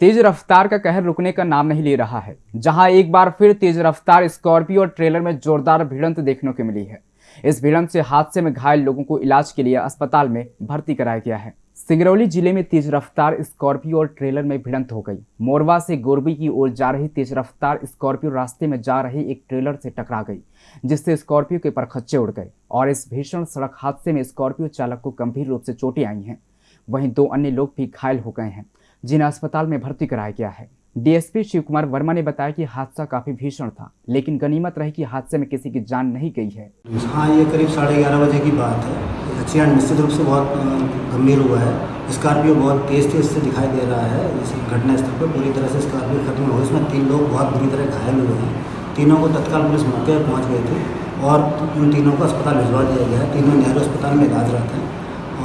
तेज रफ्तार का कहर रुकने का नाम नहीं ले रहा है, जहाँ एक बार फिर तेज रफ्तार स्कॉर्पियो और ट्रेलर में जोरदार भिड़ंत देखने को मिली है। इस भिड़ंत से हादसे में घायल लोगों को इलाज के लिए अस्पताल में भर्ती कराया गया है। सिंगरौली ज़िले में तेज रफ्तार स्कॉर्पियो और ट्रेलर में भिड़ंत हो गई। मोरवा से गोरबी की ओर जा रही तेज रफ्तार स्कॉर्पियो रास्ते में जा रही एक ट्रेलर से टकरा गई, जिससे स्कॉर्पियो के परखच्चे उड़ गए और इस भीषण सड़क हादसे में स्कॉर्पियो चालक को गंभीर रूप से चोटें आई हैं। वहीं दो अन्य लोग भी घायल हो गए हैं, जिन्हें अस्पताल में भर्ती कराया गया है। डीएसपी शिव कुमार वर्मा ने बताया कि हादसा काफ़ी भीषण था, लेकिन गनीमत रही कि हादसे में किसी की जान नहीं गई है। हाँ ये करीब साढ़े ग्यारह बजे की बात है। एक्सीडेंट निश्चित रूप से बहुत गंभीर हुआ है। स्कॉर्पियो बहुत तेज तेज से दिखाई दे रहा है, इस घटनास्थल पर पूरी तरह से स्कॉर्पियो खत्म हो इसमें तीन लोग बहुत बुरी तरह घायल हुए हैं। तीनों को तत्काल पुलिस मौके पर पहुँच गई थी और उन तीनों को अस्पताल भिजवा दिया गया है। तीनों नेहरू अस्पताल में इलाजरत हैं।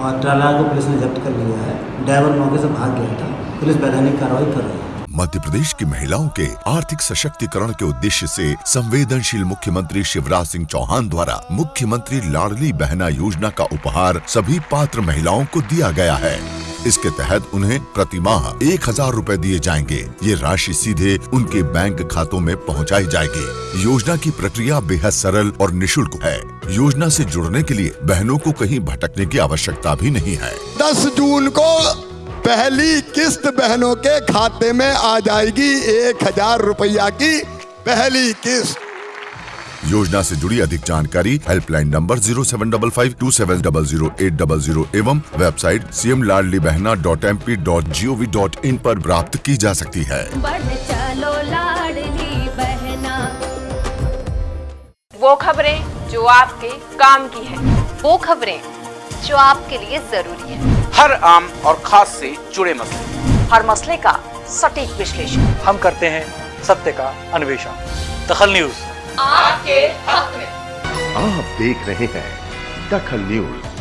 और ट्राला को पुलिस ने जब्त कर लिया है। ड्राइवर मौके से भाग गया था। पुलिस वैधानिक कार्रवाई कर रही है। मध्य प्रदेश की महिलाओं के आर्थिक सशक्तिकरण के उद्देश्य से संवेदनशील मुख्यमंत्री शिवराज सिंह चौहान द्वारा मुख्यमंत्री लाडली बहना योजना का उपहार सभी पात्र महिलाओं को दिया गया है। इसके तहत उन्हें प्रति माह एक हज़ार रूपए दिए जाएँगे। ये राशि सीधे उनके बैंक खातों में पहुंचाई जाएगी। योजना की प्रक्रिया बेहद सरल और निशुल्क है। योजना से जुड़ने के लिए बहनों को कहीं भटकने की आवश्यकता भी नहीं है। दस जून को पहली किस्त बहनों के खाते में आ जाएगी एक हज़ार रुपया की पहली किस्त। योजना से जुड़ी अधिक जानकारी helpline number zero seven double five two seven double zero eight double zero एवं website C M Ladli Behna dot M P dot G O V dot in पर प्राप्त की जा सकती है। चलो लाडली बहना। वो खबरें जो आपके काम की है। वो खबरें जो आपके लिए ज़रूरी है। हर आम और खास से जुड़े मसले। हर मसले का सटीक विश्लेषण। हम करते हैं सत्य का अन्वेषण। दखल न्यूज़। आपके हक में। आप देख रहे हैं दखल न्यूज़।